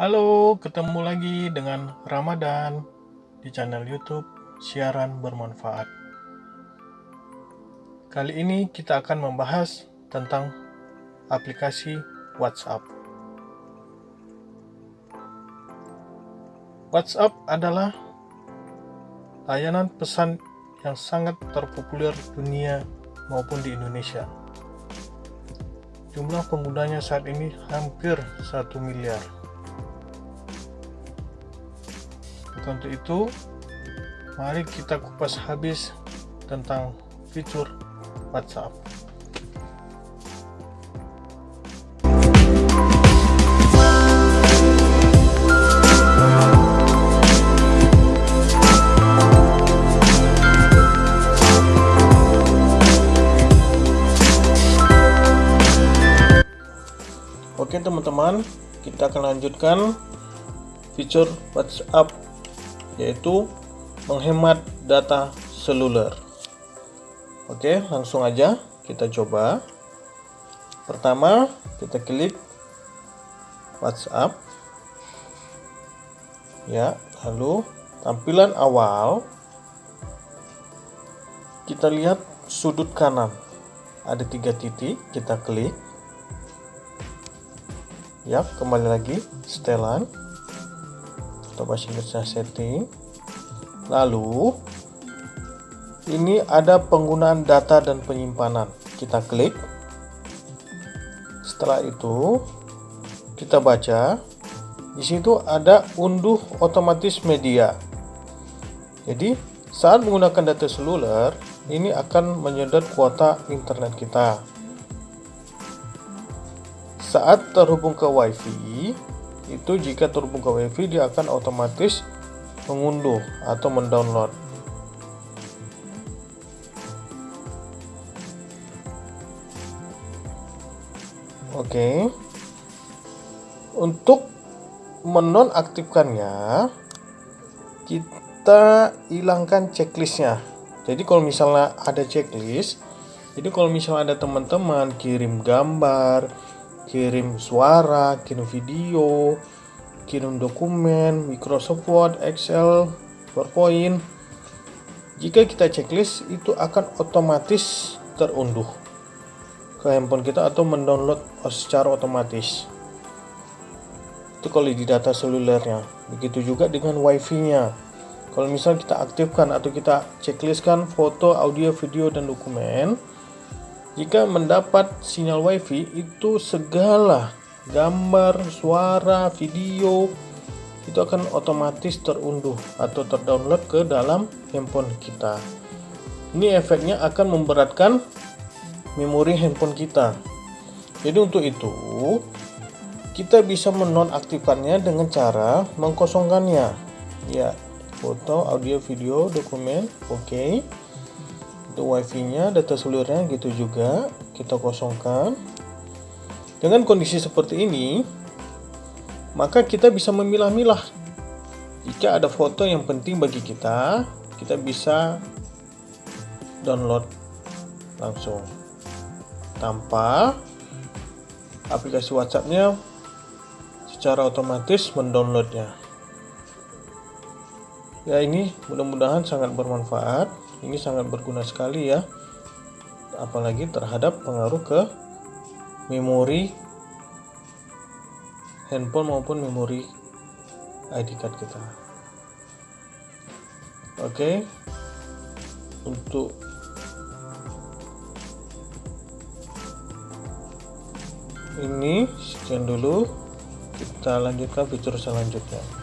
Halo, ketemu lagi dengan Ramadan di channel YouTube Siaran Bermanfaat. Kali ini kita akan membahas tentang aplikasi WhatsApp. WhatsApp adalah layanan pesan yang sangat terpopuler dunia maupun di Indonesia. Jumlah penggunanya saat ini hampir 1 miliar. Untuk itu, mari kita kupas habis tentang fitur WhatsApp. Oke teman-teman, kita akan lanjutkan fitur WhatsApp yaitu menghemat data seluler. Oke, langsung aja kita coba. Pertama, kita klik WhatsApp. Ya, lalu tampilan awal kita lihat sudut kanan ada tiga titik kita klik ya kembali lagi setelan atau bahasa Inggrisnya setting. Lalu ini ada penggunaan data dan penyimpanan. Kita klik. Setelah itu kita baca. Di situ ada unduh otomatis media. Jadi saat menggunakan data seluler ini akan menyedot kuota internet kita. Saat terhubung ke wifi itu jika terhubung ke wifi dia akan otomatis mengunduh atau mendownload. Oke. Untuk menonaktifkannya kita hilangkan checklistnya. Jadi kalau misalnya ada checklist jadi kalau misalnya ada teman-teman kirim gambar kirim suara, kirim video, kirim dokumen, Microsoft Word, Excel, PowerPoint. Jika kita checklist, itu akan otomatis terunduh ke handphone kita atau mendownload secara otomatis. Itu kalau di data selulernya. Begitu juga dengan wifi-nya. Kalau misalnya kita aktifkan atau kita checklistkan foto, audio, video, dan dokumen, jika mendapat sinyal wifi itu segala gambar, suara, video itu akan otomatis terunduh atau terdownload ke dalam handphone kita. Ini efeknya akan memberatkan memori handphone kita. Jadi untuk itu kita bisa menonaktifkannya dengan cara mengkosongkannya. Ya, foto, audio, video, dokumen, oke. Okay untuk wifi nya data selulernya gitu juga. Kita kosongkan. Dengan kondisi seperti ini maka kita bisa memilah-milah. Jika ada foto yang penting bagi kita kita bisa download langsung. Tanpa aplikasi WhatsAppnya secara otomatis mendownloadnya. Ya ini mudah-mudahan sangat bermanfaat ini sangat berguna sekali ya. Apalagi terhadap pengaruh ke memori handphone maupun memori ID card kita. Oke. Untuk ini sekian dulu. Kita lanjutkan fitur selanjutnya